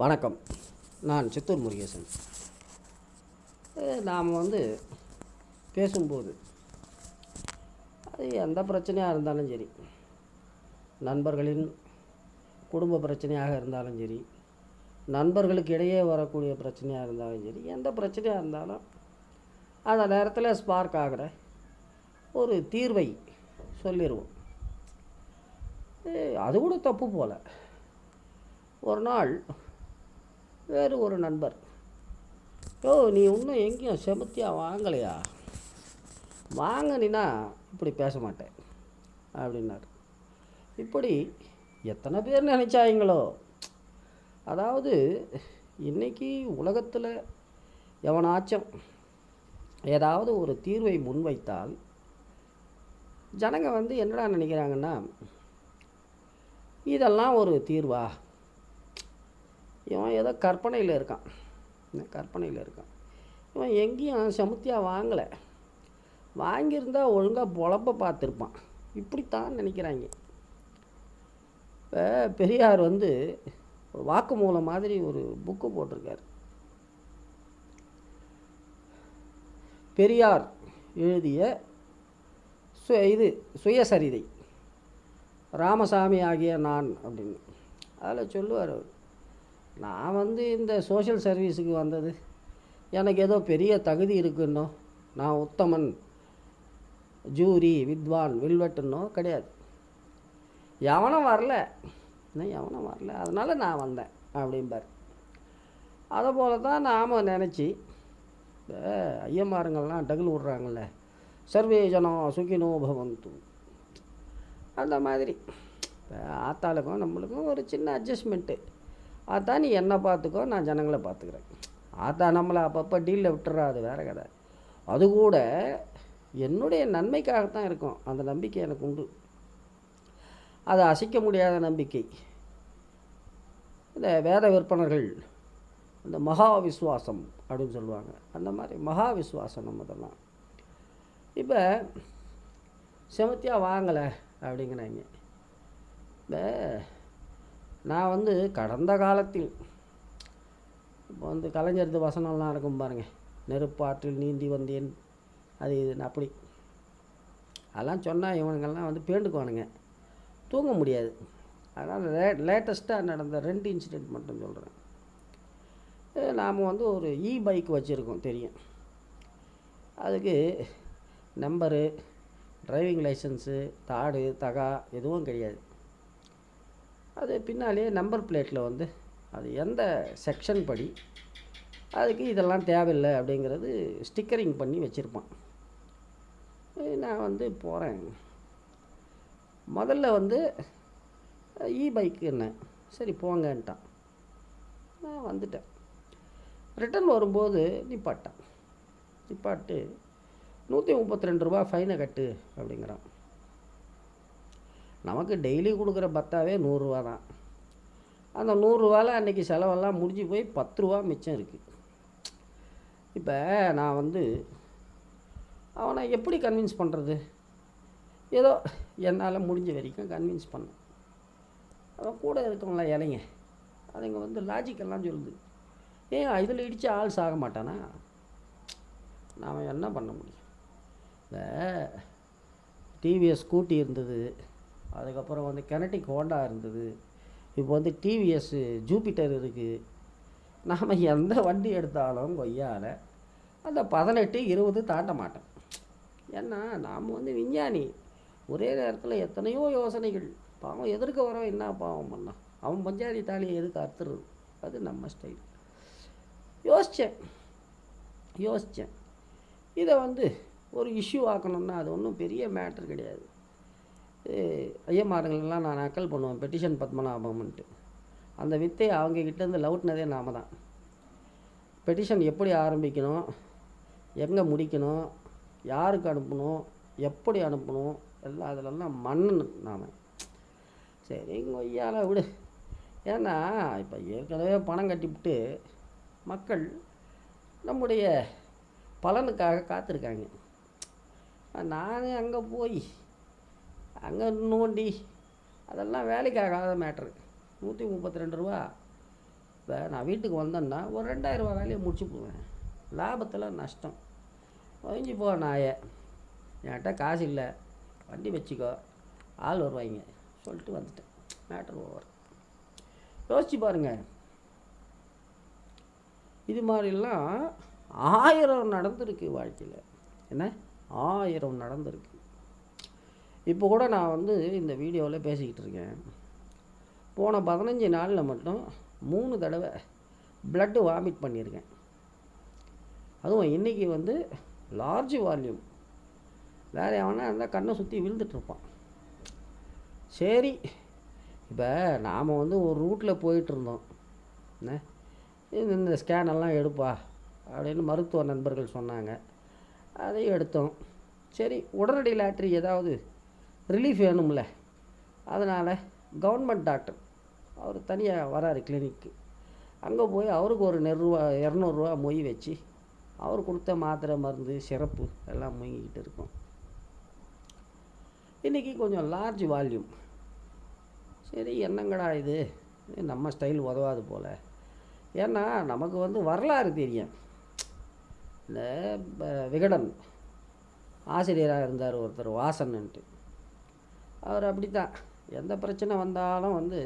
வணக்கம். நான் சித்தூர் முருகேசன். நாம் வந்து பேசும்போது அது எந்த பிரச்சனையாக இருந்தாலும் சரி நண்பர்களின் குடும்ப பிரச்சனையாக இருந்தாலும் சரி நண்பர்களுக்கு இடையே வரக்கூடிய பிரச்சனையாக இருந்தாலும் சரி எந்த பிரச்சனையாக இருந்தாலும் அந்த நேரத்தில் ஸ்பார்க் ஆகிற ஒரு தீர்வை சொல்லிடுவோம் அது கூட தப்பு போல. ஒரு நாள் வேறு ஒரு நண்பர். ஓ நீ இன்னும் எங்கேயும் செமத்தியாக வாங்கலையா? வாங்கினா இப்படி பேச மாட்டேன் அப்படின்னார். இப்படி எத்தனை பேர் நினைச்சாங்களோ அதாவது இன்னைக்கு உலகத்தில் எவனாச்சும் ஏதாவது ஒரு தீர்வை முன்வைத்தால் ஜனங்க வந்து என்னடா நினைக்கிறாங்கன்னா இதெல்லாம் ஒரு தீர்வா? இவன் ஏதோ கற்பனையில் இருக்கான். கற்பனையில் இருக்கான். இவன் எங்கேயும் செமுத்தியாக வாங்கலை. வாங்கியிருந்தா ஒழுங்காக பொழப்ப பார்த்துருப்பான். இப்படித்தான் நினைக்கிறாங்க. இப்போ பெரியார் வந்து ஒரு வாக்குமூலம் மாதிரி ஒரு புக்கு போட்டிருக்கார். பெரியார் எழுதிய சு இது சுயசரிதை. ராமசாமி ஆகிய நான் அப்படின்னு. அதில் சொல்லுவார் அவர். நான் வந்து இந்த சோஷியல் சர்வீஸுக்கு வந்தது. எனக்கு ஏதோ பெரிய தகுதி இருக்குன்னோ நான் உத்தமன் ஜூரி வித்வான் வில்வெட்டுன்னோ கிடையாது. எவனும் வரல. இன்னும் எவனும் வரல. அதனால் நான் வந்தேன் அப்படிம்பார். அதை போல தான் நாம் நினச்சி ஐயமாருங்கள்லாம் டகுல் விட்றாங்கல்ல சர்வே ஜனம் சுகினோ பவந்து. அந்த மாதிரி. ஆத்தாளுக்கும் நம்மளுக்கும் ஒரு சின்ன அட்ஜஸ்ட்மெண்ட்டு அதான் நீ என்னை பார்த்துக்கோ நான் ஜனங்களை பார்த்துக்கிறேன். அதான் நம்மளை அப்பப்போ டீலில் விட்டுறா அது வேற கதை. அது கூட என்னுடைய நன்மைக்காகத்தான் இருக்கும். அந்த நம்பிக்கை எனக்கு உண்டு. அதை அசைக்க முடியாத நம்பிக்கை. இந்த வேத விற்பனர்கள் இந்த மகா விஸ்வாசம் அப்படின்னு சொல்லுவாங்க. அந்த மாதிரி மகா விஸ்வாசம் நம்ம இதெல்லாம். இப்போ செமத்தியாக வாங்கலை அப்படிங்கிறாங்க. இப்போ நான் வந்து கடந்த காலத்தில் இப்போ வந்து கலைஞரது வசனம்லாம் இருக்கும் பாருங்கள் நெருப்பாற்றில் நீந்தி வந்தேன். அது இதுன்னு அப்படி. அதெல்லாம் சொன்னால் இவனுங்கெல்லாம் வந்து பேண்டுக்குவானுங்க. தூங்க முடியாது. அதனால் லே லேட்டஸ்ட்டாக நடந்த ரெண்டு இன்சிடெண்ட் மட்டும் சொல்கிறேன் நாம் வந்து ஒரு இ பைக் வச்சுருக்கோம் தெரியும். அதுக்கு நம்பரு டிரைவிங் லைசன்ஸு தாடு தகா எதுவும் கிடையாது. அது பின்னாலே நம்பர் பிளேட்டில் வந்து அது எந்த செக்ஷன் படி அதுக்கு இதெல்லாம் தேவையில்லை அப்படிங்கிறது ஸ்டிக்கரிங் பண்ணி வச்சுருப்பான். நான் வந்து போகிறேன் முதல்ல வந்து இ பைக்கு என்ன? சரி போங்கன்ட்டான். நான் வந்துட்டேன். ரிட்டன் வரும்போது நிப்பாட்டான். நிப்பாட்டு நூற்றி முப்பத்தி ரெண்டு ரூபா ஃபைனை கட்டு அப்படிங்கிறான். நமக்கு டெய்லி கொடுக்குற பத்தாவே நூறுரூவா தான். அந்த நூறுரூவாவில் அன்றைக்கி செலவெல்லாம் முடிஞ்சு போய் பத்து ரூபா மிச்சம் இருக்குது இப்போ நான் வந்து அவனை எப்படி கன்வின்ஸ் பண்ணுறது ஏதோ என்னால் முடிஞ்ச வரைக்கும் கன்வின்ஸ் பண்ணேன். அவன் கூட இருக்கவங்கள இலைங்க அதுங்க வந்து லாஜிக்கெல்லாம் சொல்லுது. ஏன் இதில் இடித்து ஆள் சாக மாட்டானா? நாம் என்ன பண்ண முடியும்? இந்த டிவிஎஸ் ஸ்கூட்டி இருந்தது. அதுக்கப்புறம் வந்து கெனட்டிக் ஹோண்டா இருந்தது. இப்போ வந்து டிவிஎஸ் ஜூபிட்டர் இருக்குது நாம் எந்த வண்டி எடுத்தாலும் கொய்யால் அந்த பதினெட்டு இருபது தாண்ட மாட்டேன் ஏன்னா நாம் வந்து விஞ்ஞானி. ஒரே நேரத்தில் எத்தனையோ யோசனைகள். பாவம் எதிர்க்க வரவன் என்ன பாவம் பண்ணான் அவன் பஞ்சாதி தாலியை எதுக்கு அறுத்துறது? அது நம்ம ஸ்டைல் யோசித்தேன் யோசித்தேன் இதை வந்து ஒரு இஷ்யூ ஆக்கணும்னா அது ஒன்றும் பெரிய மேட்ரு கிடையாது. ஐயமாருங்களெல்லாம் நான் நக்கல் பண்ணுவேன். பெட்டிஷன் பத்மநாபம்ன்ட்டு. அந்த வித்தை அவங்க கிட்டேருந்து லவுட்னதே நாம தான். பெட்டிஷன் எப்படி ஆரம்பிக்கணும்? எங்கே முடிக்கணும்? யாருக்கு அனுப்பணும்? எப்படி அனுப்பணும்? எல்லாம் அதிலெல்லாம் மன்னன் நாம். சரி கொய்யால விடு. ஏன்னா இப்போ ஏற்கனவே பணம் கட்டிவிட்டு மக்கள் நம்முடைய பலனுக்காக காத்திருக்காங்க. நான் அங்கே போய் அங்கே நோண்டி அதெல்லாம் வேலைக்கு ஆகாத மேட்ரு நூற்றி முப்பத்தி ரெண்டு ரூபா. இப்போ நான் வீட்டுக்கு வந்தேன்னா ஒரு ரெண்டாயிரரூபா வேலையை முடிச்சு போவேன். லாபத்தில் நஷ்டம். ஒழிஞ்சு போ நாயே. என்கிட்ட காசு இல்லை. வண்டி வச்சுக்கோ. ஆள் வருவாங்க. சொல்லிட்டு வந்துட்டேன். மேட்ரு ஓவர் யோசிச்சு பாருங்க. இது மாதிரிலாம் ஆயிரம் நடந்திருக்கு வாழ்க்கையில். என்ன? ஆயிரம் நடந்திருக்கு. இப்போ கூட நான் வந்து இந்த வீடியோவில் பேசிக்கிட்டு இருக்கேன். போன பதினஞ்சு நாளில் மட்டும் மூணு தடவை பிளட்டு வாமிட் பண்ணியிருக்கேன். அதுவும் இன்றைக்கி வந்து லார்ஜ் வால்யூம் வேறு எவனா இருந்தால் கண்ணை சுற்றி விழுந்துட்டுருப்பான் சரி இப்போ நாம் வந்து ஒரு ரூட்டில் போயிட்டுருந்தோம் என்ன? இந்த ஸ்கேனெல்லாம் எடுப்பா அப்படின்னு மருத்துவ நண்பர்கள் சொன்னாங்க. அதையும் எடுத்தோம். சரி உடனடி லாட்ரி ஏதாவது ரிலீஃப் வேணும்ல. அதனால் கவர்மெண்ட் டாக்டர் அவர் தனியாக வராரு கிளினிக்கு அங்கே போய் அவருக்கு ஒரு நெருவா இரநூறுவா மொய் வச்சு அவர் கொடுத்த மாத்திரை மருந்து சிறப்பு எல்லாம் மொய்கிட்டு இருக்கோம். இன்றைக்கி கொஞ்சம் லார்ஜ் வால்யூம் சரி என்னங்கடா இது? நம்ம ஸ்டைல் உதவாது போல். ஏன்னா நமக்கு வந்து வரலாறு தெரியும். இந்த விகடன் ஆசிரியராக இருந்தார் ஒருத்தர் வாசன்ன்ட்டு அவர் அப்படி தான் எந்த பிரச்சனை வந்தாலும் வந்து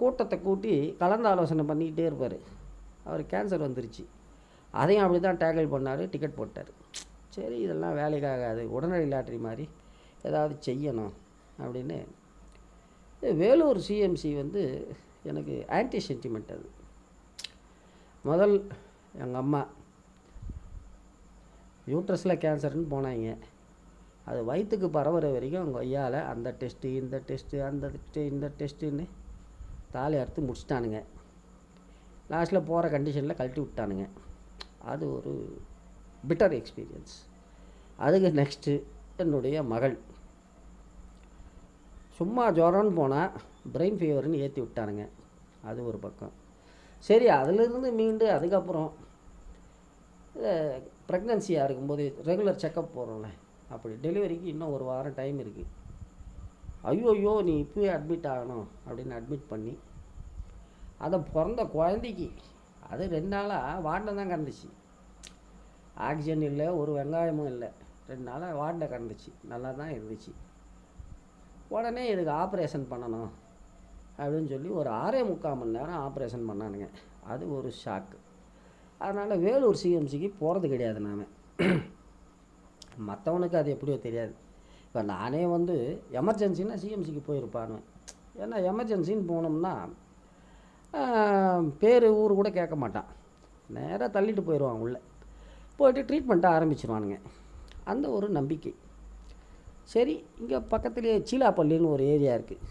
கூட்டத்தை கூட்டி கலந்து ஆலோசனை பண்ணிக்கிட்டே இருப்பார். அவர் கேன்சர் வந்துருச்சு. அதையும் அப்படி தான் டேக்கிள் பண்ணார் டிக்கெட் போட்டார். சரி இதெல்லாம் வேலைக்காகாது உடனடி லாட்ரி மாதிரி ஏதாவது செய்யணும் அப்படின்னு. வேலூர் சிஎம்சி வந்து எனக்கு ஆன்டி சென்டிமெண்ட் அது. முதல் எங்கள் அம்மா யூட்ரஸில் கேன்சர்னு போனாங்க. அது வயிற்றுக்கு பரவுற வரைக்கும் அவங்க அந்த டெஸ்ட்டு இந்த டெஸ்ட்டு அந்த டெஸ்ட்டு இந்த டெஸ்ட்டுன்னு தாலி அறுத்து முடிச்சிட்டானுங்க. லாஸ்ட்டில் போகிற கண்டிஷனில் கழட்டி விட்டானுங்க. அது ஒரு பிட்டர் எக்ஸ்பீரியன்ஸ் அதுக்கு நெக்ஸ்ட்டு என்னுடைய மகள். சும்மா ஜுரம்னு போனால் பிரெயின் ஃபீவர்னு ஏற்றி விட்டானுங்க. அது ஒரு பக்கம். சரி அதிலிருந்து மீண்டு அதுக்கப்புறம் ப்ரெக்னன்சியாக இருக்கும்போது ரெகுலர் செக்கப் போகிறோம்ல அப்படி டெலிவரிக்கு இன்னும் ஒரு வாரம் டைம் இருக்குது ஐயோ ஐயோ நீ இப்போயே அட்மிட் ஆகணும் அப்படின்னு அட்மிட் பண்ணி அதை பிறந்த குழந்தைக்கு அது ரெண்டு நாளாக வாட்டில் தான் கிடந்துச்சு ஆக்சிஜன் இல்லை ஒரு வெங்காயமும் இல்லை. ரெண்டு நாளாக வாட்டில் கிடந்துச்சு நல்லா தான் இருந்துச்சு. உடனே இதுக்கு ஆப்ரேஷன் பண்ணணும் அப்படின்னு சொல்லி ஒரு ஆறே முக்கால் மணி நேரம் ஆப்ரேஷன் பண்ணானுங்க. அது ஒரு ஷாக்கு அதனால் வேலூர் சிஎம்சிக்கு போகிறது கிடையாது நாம். மற்றவனுக்கு அது எப்படியோ தெரியாது. இப்போ நானே வந்து எமர்ஜென்சின்னா சிஎம்சிக்கு போயிருப்பானு. ஏன்னா எமர்ஜென்சின்னு போனோம்னா பேர் ஊர் கூட கேட்க மாட்டான். நேராக தள்ளிட்டு போயிடுவான் உள்ளே. போயிட்டு ட்ரீட்மெண்ட்டை ஆரம்பிச்சிருவானுங்க. அந்த ஒரு நம்பிக்கை. சரி இங்கே பக்கத்துலேயே சீலாப்பள்ளின்னு ஒரு ஏரியா இருக்குது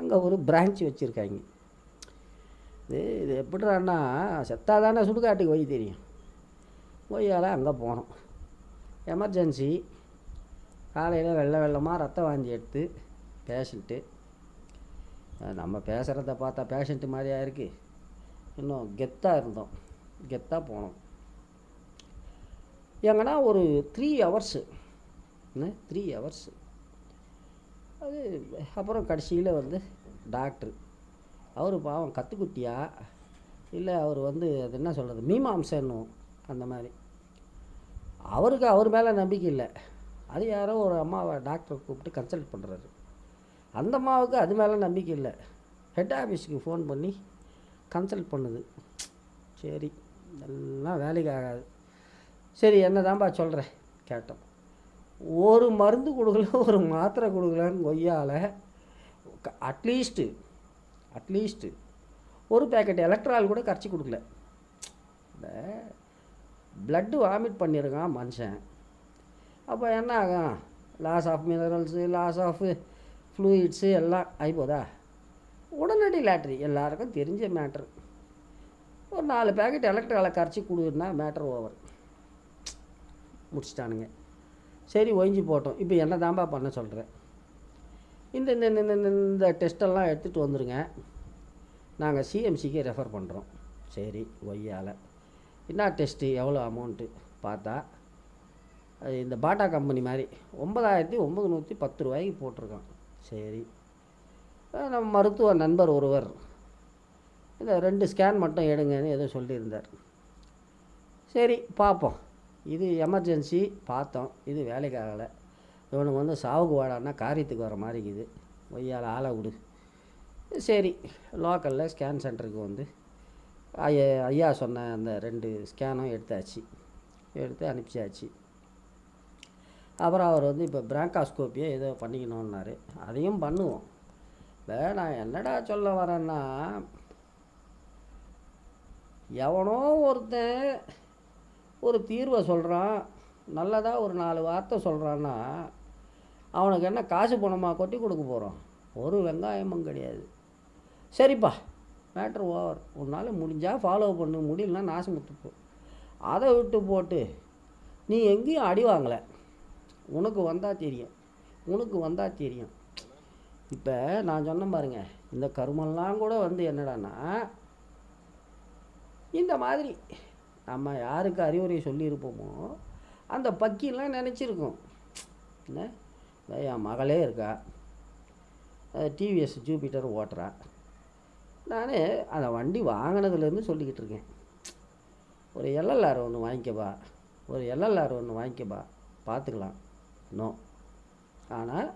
அங்கே ஒரு பிரான்ச் வச்சுருக்காங்க. இது இது எப்படிறான்னா செத்தாதானே சுடுகாட்டுக்கு போய் தெரியும். போயால் அங்கே போனோம். எமர்ஜென்சி. காலையில் வெள்ளை வெள்ளமாக ரத்த வாந்தி எடுத்து பேஷண்ட்டு. நம்ம பேசுகிறத பார்த்தா பேஷண்ட்டு மாதிரியா இருக்குது இன்னும் கெத்தாக இருந்தோம். கெத்தாக போனோம். எங்கன்னா ஒரு த்ரீ ஹவர்ஸு என்ன த்ரீ ஹவர்ஸு அது அப்புறம் கடைசியில் வந்து டாக்டர். அவர் பாவம் கத்துக்குட்டியா? இல்லை அவர் வந்து அது என்ன சொல்கிறது மீமாம்சன்னும் அந்த மாதிரி. அவருக்கு அவர் மேலே நம்பிக்கை இல்லை. அது யாரோ ஒரு அம்மாவை டாக்டரை கூப்பிட்டு கன்சல்ட் பண்ணுறாரு அந்த அம்மாவுக்கு அது மேலே நம்பிக்கை இல்லை. ஹெட் ஆஃபீஸுக்கு ஃபோன் பண்ணி கன்சல்ட் பண்ணுது. சரி எல்லாம் வேலைக்கு ஆகாது. சரி என்னதான்பா சொல்கிறேன் கேட்டோம். ஒரு மருந்து கொடுக்கல ஒரு மாத்திரை கொடுக்கலன்னு கொய்யால் அட்லீஸ்ட்டு அட்லீஸ்ட்டு ஒரு பேக்கெட் எலக்ட்ரால் கூட கரைச்சி கொடுக்கல. இந்த பிளட்டு வாமிட் பண்ணியிருக்கான் மனுஷன். அப்போ என்ன ஆகும் loss of minerals loss of fluids எல்லாம் ஆகிப்போதா உடனடி லாட்ரி எல்லாருக்கும் தெரிஞ்ச மேட்ரு ஒரு நாலு பேக்கெட் எலக்ட்ராலை கரைச்சி கொடுன்னா மேட்ரு ஓவர் முடிச்சிட்டானுங்க. சரி ஒழிஞ்சு போட்டோம். இப்போ என்ன தாம்பா பண்ண சொல்கிறேன் இந்த இந்த இந்த- இந்த இந்த டெஸ்ட்டெல்லாம் எடுத்துகிட்டு வந்துருங்க. நாங்கள் சிஎம்சிக்கு ரெஃபர் பண்ணுறோம் சரி ஒய்யால். என்ன டெஸ்ட்டு எவ்வளோ அமௌண்ட்டு பார்த்தா அது இந்த பாட்டா கம்பெனி மாதிரி ஒன்பதாயிரத்தி ஒம்பது நூற்றி பத்து ரூபாய்க்கு போட்டிருக்கோம் சரி. நம்ம மருத்துவ நண்பர் ஒருவர். இந்த ரெண்டு ஸ்கேன் மட்டும் எடுங்கன்னு ஏதோ சொல்லியிருந்தார். சரி பார்ப்போம். இது எமர்ஜென்சி பார்த்தோம். இது வேலைக்கு ஆகலை. இவனுக்கு வந்து சாவுக்கு வாடான்னா காரியத்துக்கு வர மாதிரி இருக்குது. ஒய்யால் ஆளை விடு. சரி லோக்கலில் ஸ்கேன் சென்டருக்கு வந்து ஐயா ஐயா சொன்ன அந்த ரெண்டு ஸ்கேனும் எடுத்தாச்சு. எடுத்து அனுப்பிச்சாச்சு. அப்புறம் அவர் வந்து இப்போ பிராங்காஸ்கோப்பியை ஏதோ பண்ணிக்கணுன்னாரு அதையும் பண்ணுவோம். இப்போ நான் என்னடா சொல்ல வரேன்னா எவனோ ஒருத்தன் ஒரு தீர்வை சொல்கிறான் நல்லதாக ஒரு நாலு வார்த்தை சொல்கிறான்னா அவனுக்கு என்ன காசு பணமாக கொட்டி கொடுக்க போகிறோம் ஒரு வெங்காயமும் கிடையாது. சரிப்பா. Matter over. உன்னால் முடிஞ்சால் ஃபாலோ பண்ணு. முடியலன்னா நாசமுத்து போ. அதை விட்டு போட்டு நீ எங்கேயும் அடி வாங்கலை. உனக்கு வந்தால் தெரியும். உனக்கு வந்தால் தெரியும். இப்போ நான் சொன்ன பாருங்க இந்த கருமெல்லாம் கூட வந்து என்னடான்னா இந்த மாதிரி நம்ம யாருக்கு அறிவுரை சொல்லியிருப்போமோ அந்த பக்கிலாம் நினச்சிருக்கோம். என்ன? என் மகளே இருக்கா. டிவிஎஸ் ஜூபிட்டர் ஓட்டுறா. நான் அந்த வண்டி வாங்கினதுலேருந்து சொல்லிக்கிட்டு இருக்கேன் ஒரு எல்எல்ஆர் ஒன்று வாங்கிக்கப்பா ஒரு எல்எல்ஆர் ஒன்று வாங்கிக்கப்பா பார்த்துக்கலாம். நோ. ஆனால்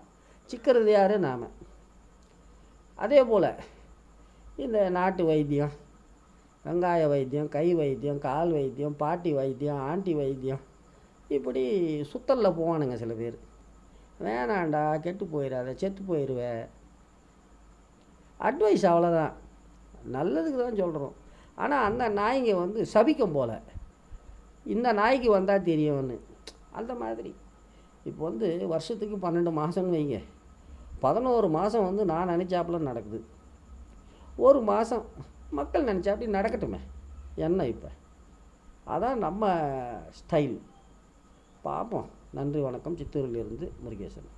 சிக்கிறது யார்? நாம். அதே போல் இந்த நாட்டு வைத்தியம் வெங்காய வைத்தியம் கை வைத்தியம் கால் வைத்தியம் பாட்டி வைத்தியம் ஆண்டி வைத்தியம் இப்படி சுத்தலில் போவானுங்க சில பேர். வேணாண்டா கெட்டு போயிடாத செத்து போயிடுவ அட்வைஸ் அவ்வளோதான் நல்லதுக்கு தான் சொல்கிறோம் ஆனால் அந்த நாய்ங்க வந்து சபிக்கும் போல். இந்த நாய்க்கு வந்தால் தெரியும்னு. அந்த மாதிரி. இப்போ வந்து வருஷத்துக்கு பன்னெண்டு மாதம்னு வைங்க. பதினோரு மாதம் வந்து நான் நினச்சாப்புல நடக்குது. ஒரு மாதம் மக்கள் நினச்சா அப்படி நடக்கட்டுமே. என்ன இப்போ? அதான் நம்ம ஸ்டைல் பார்ப்போம் நன்றி வணக்கம். சித்தூரிலிருந்து முருகேசன்.